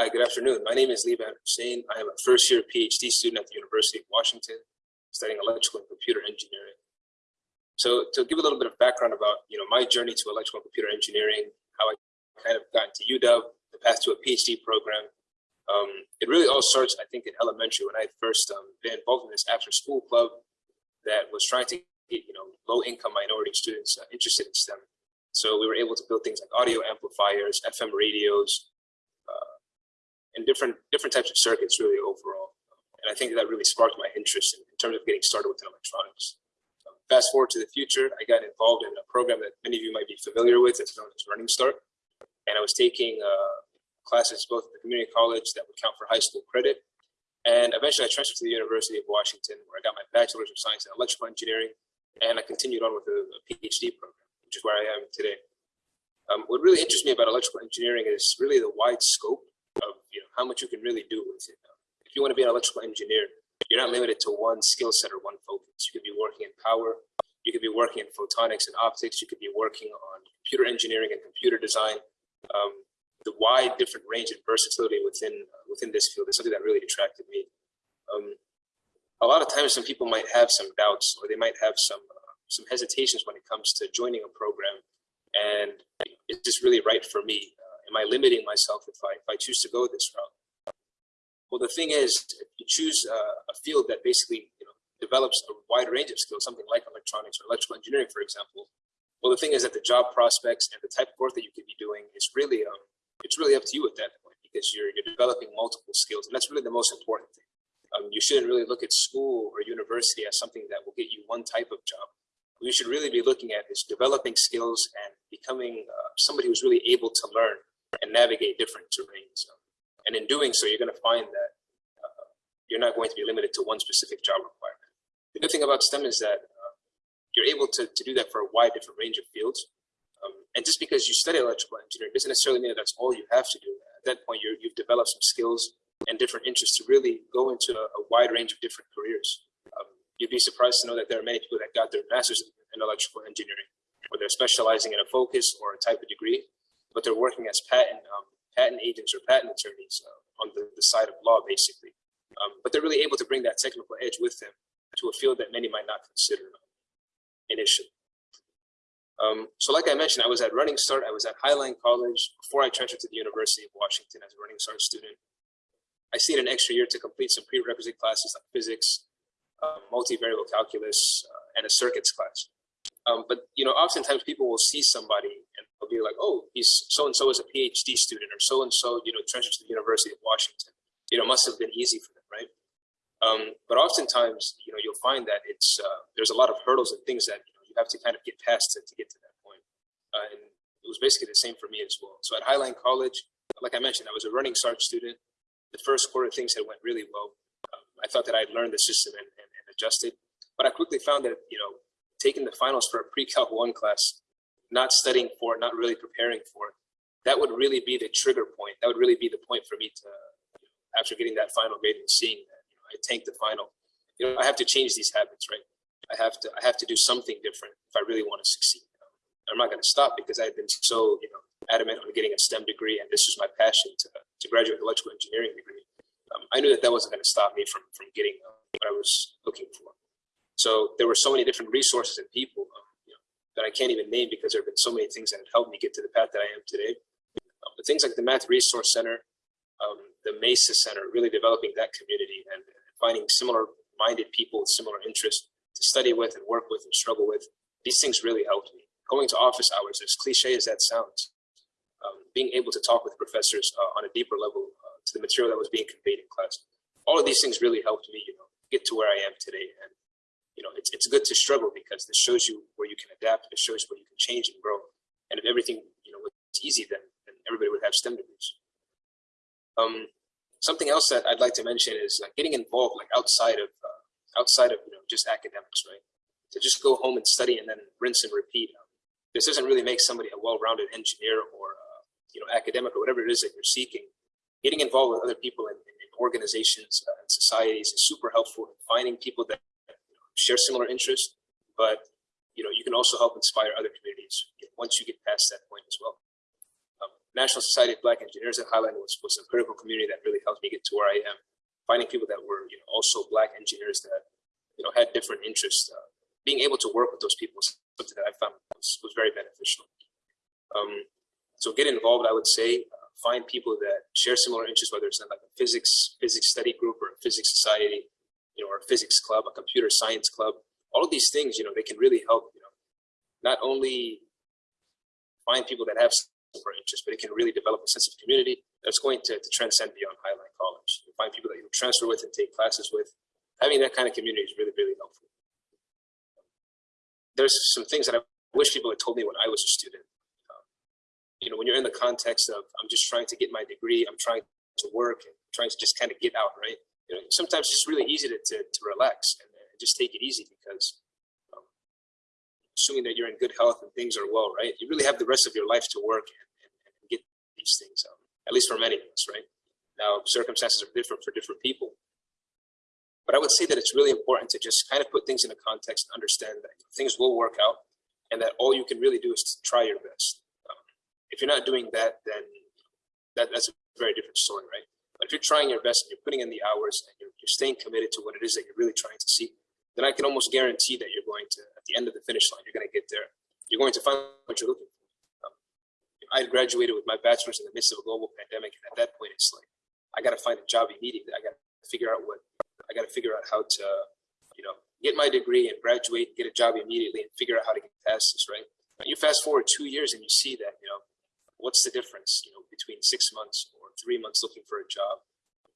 Hi, good afternoon. My name is Liban Hussein. I am a first year PhD student at the University of Washington, studying electrical and computer engineering. So to give a little bit of background about you know my journey to electrical and computer engineering, how I kind of got into UW, the path to a PhD program, um, it really all starts, I think, in elementary when I first um, been involved in this after school club that was trying to get you know low income minority students uh, interested in STEM. So we were able to build things like audio amplifiers, FM radios, and different different types of circuits really overall. And I think that really sparked my interest in, in terms of getting started with electronics. Um, fast forward to the future, I got involved in a program that many of you might be familiar with. It's known as Running Start. And I was taking uh, classes both at the community college that would count for high school credit. And eventually I transferred to the University of Washington where I got my bachelor's of science in electrical engineering. And I continued on with a, a PhD program, which is where I am today. Um, what really interests me about electrical engineering is really the wide scope how much you can really do with it. If you want to be an electrical engineer, you're not limited to one skill set or one focus. You could be working in power, you could be working in photonics and optics, you could be working on computer engineering and computer design. Um, the wide different range and versatility within uh, within this field is something that really attracted me. Um, a lot of times, some people might have some doubts or they might have some uh, some hesitations when it comes to joining a program, and is this really right for me? am I limiting myself if I, if I choose to go this route? Well, the thing is, if you choose a field that basically you know, develops a wide range of skills, something like electronics or electrical engineering, for example, well, the thing is that the job prospects and the type of work that you could be doing is really, um, it's really up to you at that point because you're, you're developing multiple skills. And that's really the most important thing. Um, you shouldn't really look at school or university as something that will get you one type of job. What you should really be looking at is developing skills and becoming uh, somebody who's really able to learn and navigate different terrains. And in doing so, you're going to find that uh, you're not going to be limited to one specific job requirement. The good thing about STEM is that uh, you're able to, to do that for a wide different range of fields. Um, and just because you study electrical engineering doesn't necessarily mean that that's all you have to do. At that point, you have developed some skills and different interests to really go into a, a wide range of different careers. Um, you'd be surprised to know that there are many people that got their master's in electrical engineering, where they're specializing in a focus or a type of degree, but they're working as patent um, patent agents or patent attorneys uh, on the, the, side of law, basically. Um, but they're really able to bring that technical edge with them to a field that many might not consider initially. Um, so like I mentioned, I was at Running Start, I was at Highline College before I transferred to the University of Washington as a Running Start student. I stayed an extra year to complete some prerequisite classes like physics, uh, multivariable calculus, uh, and a circuits class. Um, but you know, oftentimes people will see somebody be like, "Oh, he's so and so is a PhD student, or so and so, you know, transferred to the University of Washington. You know, must have been easy for them, right?" Um, but oftentimes, you know, you'll find that it's uh, there's a lot of hurdles and things that you know you have to kind of get past to, to get to that point. Uh, and it was basically the same for me as well. So at Highline College, like I mentioned, I was a running start student. The first quarter things had went really well. Um, I thought that I'd learned the system and, and, and adjusted, but I quickly found that you know taking the finals for a pre-calc one class, not studying for it, not really preparing for it, that would really be the trigger point. That would really be the point for me to, after getting that final grade and seeing that you know, I tanked the final, you know, I have to change these habits, right? I have to, I have to do something different if I really want to succeed. I'm not going to stop because I've been so, you know, adamant on getting a STEM degree, and this was my passion to, to graduate electrical engineering degree. Um, I knew that that wasn't going to stop me from from getting uh, what I was looking for. So there were so many different resources and people that I can't even name because there have been so many things that have helped me get to the path that I am today. Um, but things like the Math Resource Center, um, the MESA Center, really developing that community and, finding similar-minded people with similar interests to study with and work with and struggle with. These things really helped me. Going to office hours, as cliche as that sounds, um, being able to talk with professors uh, on a deeper level uh, to the material that was being conveyed in class. All of these things really helped me, you know, get to where I am today. And you know, it's, it's good to struggle because this shows you where you can adapt. It shows where you can change and grow. And if everything, you know, was easy, then, then everybody would have STEM degrees. Um, something else that I'd like to mention is like getting involved, like outside of, uh, outside of, you know, just academics, right? To just go home and study and then rinse and repeat. Um, this doesn't really make somebody a well-rounded engineer or, uh, you know, academic or whatever it is that you're seeking. Getting involved with other people in organizations uh, and societies is super helpful in finding people that share similar interests, but you know, you can also help inspire other communities once you get past that point as well. Um, National Society of Black Engineers at Highline was, was a critical community that really helped me get to where I am. Finding people that were you know, also Black engineers that you know had different interests, uh, being able to work with those people was something that I found was, was very beneficial. Um, so get involved, I would say. Uh, find people that share similar interests, whether it's in like a physics physics study group or a physics society, physics club, a computer science club. All of these things, you know, they can really help. You know, not only find people that have similar interests, but it can really develop a sense of community that's going to, to transcend beyond Highline College. You find people that you transfer with and take classes with. Having that kind of community is really, really helpful. There's some things that I wish people had told me when I was a student. Um, you know, when you're in the context of, I'm just trying to get my degree, I'm trying to work and trying to just kind of get out, right? You know, sometimes it's really easy to, to, to relax and, and just take it easy because um, assuming that you're in good health and things are well, right? You really have the rest of your life to work and, and, and get these things, um, at least for many of us, right? Now, circumstances are different for different people. But I would say that it's really important to just kind of put things in a context and understand that things will work out and that all you can really do is to try your best. Um, if you're not doing that, then that, that's a very different story, right? If you're trying your best and you're putting in the hours and you're, you're staying committed to what it is that you're really trying to see, then I can almost guarantee that you're going to, at the end of the finish line, you're going to get there. You're going to find what you're looking for. Um, I graduated with my bachelor's in the midst of a global pandemic, and at that point, it's like I got to find a job immediately. I got to figure out what I got to figure out how to, you know, get my degree and graduate, get a job immediately, and figure out how to get past this. Right? You fast forward two years and you see that, you know, what's the difference, you know, between six months three months looking for a job,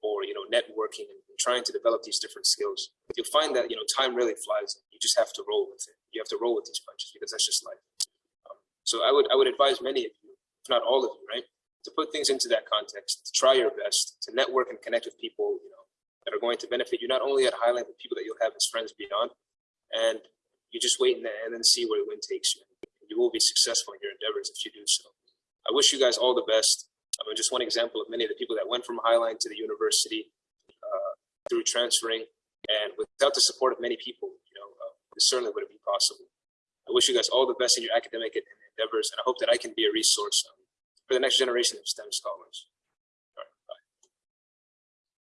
or you know, networking and trying to develop these different skills. You'll find that you know time really flies. You just have to roll with it. You have to roll with these punches because that's just life. Um, so I would I would advise many of you, if not all of you, right, to put things into that context, to try your best, to network and connect with people, you know, that are going to benefit you not only at Highline, but people that you'll have as friends beyond. And you just wait and and then see where the wind takes you. You will be successful in your endeavors if you do so. I wish you guys all the best. I mean, just one example of many of the people that went from Highline to the university uh, through transferring, and without the support of many people, you know, uh, this certainly wouldn't be possible. I wish you guys all the best in your academic endeavors, and I hope that I can be a resource um, for the next generation of STEM scholars.